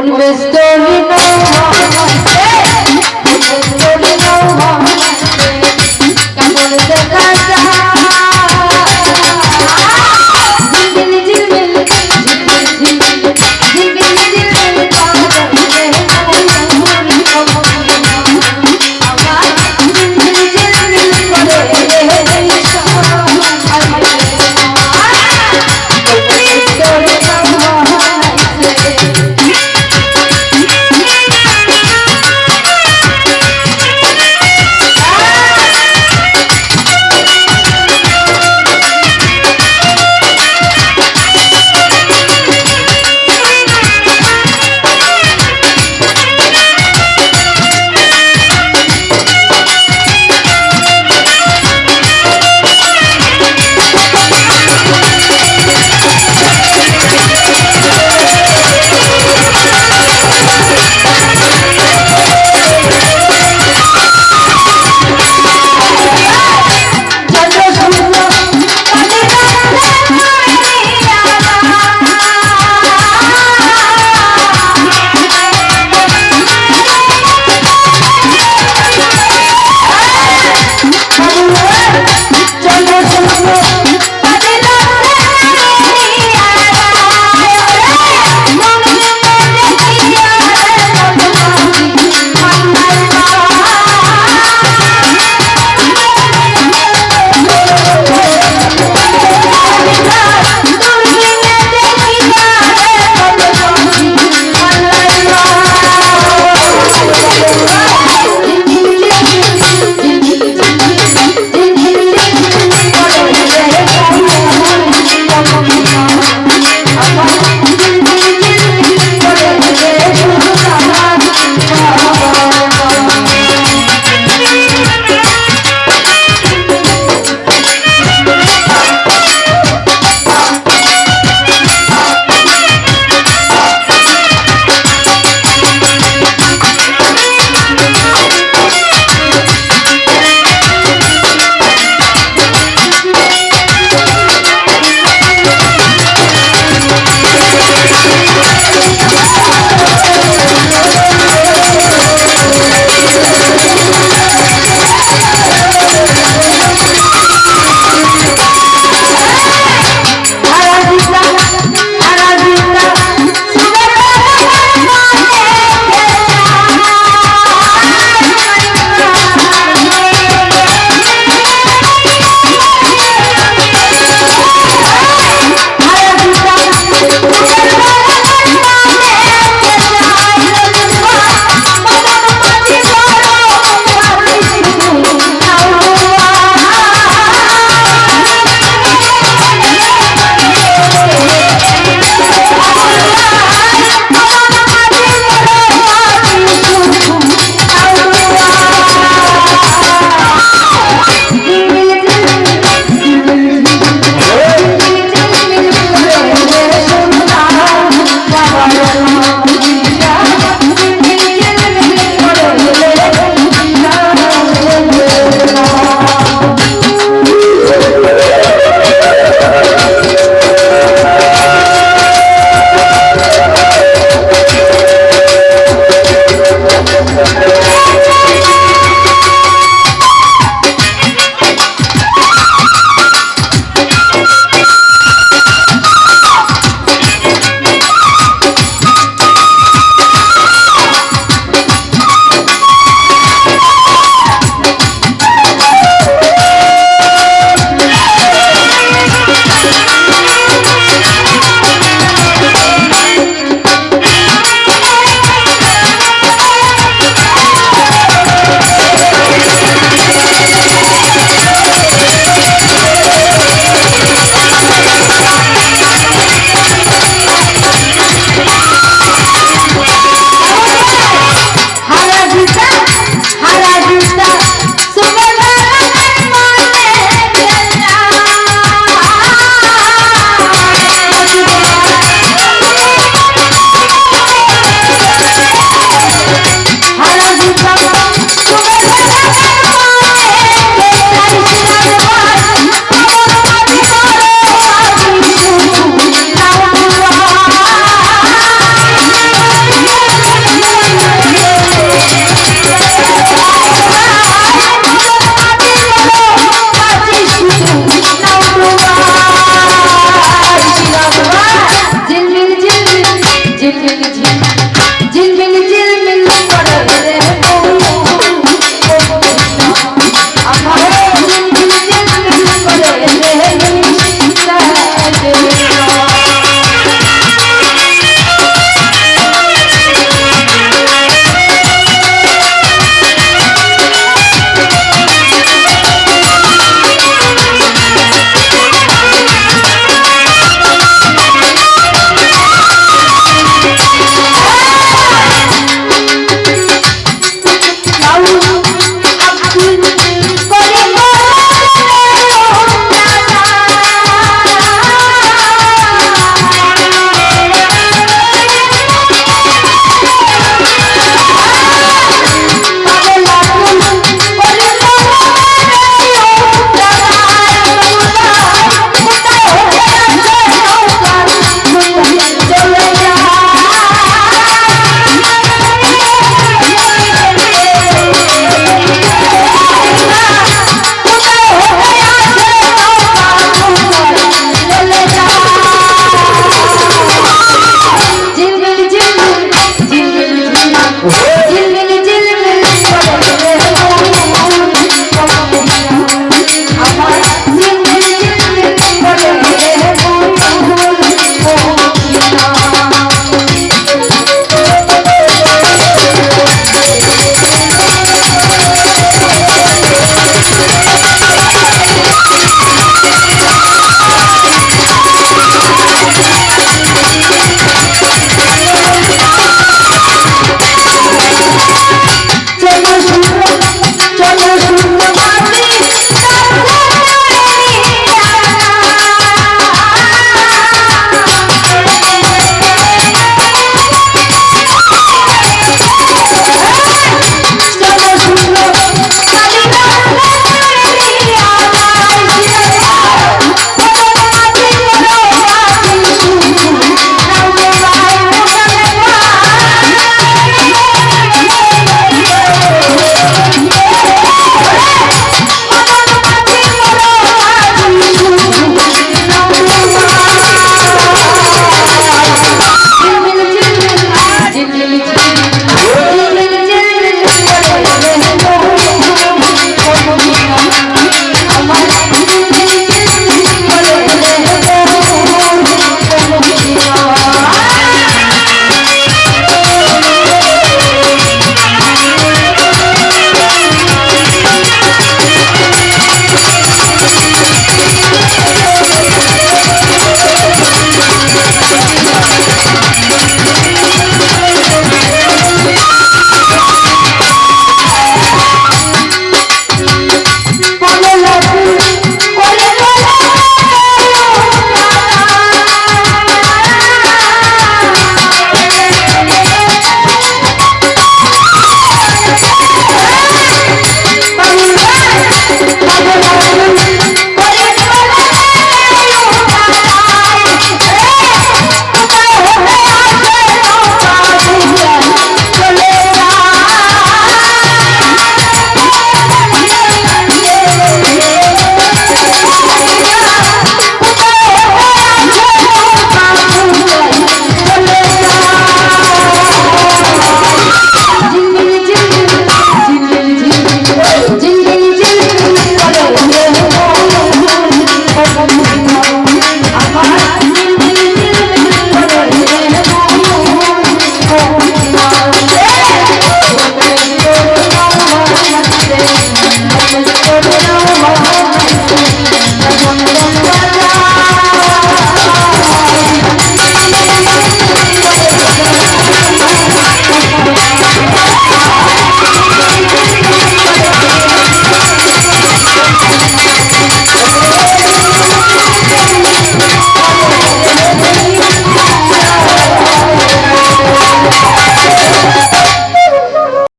Always dominant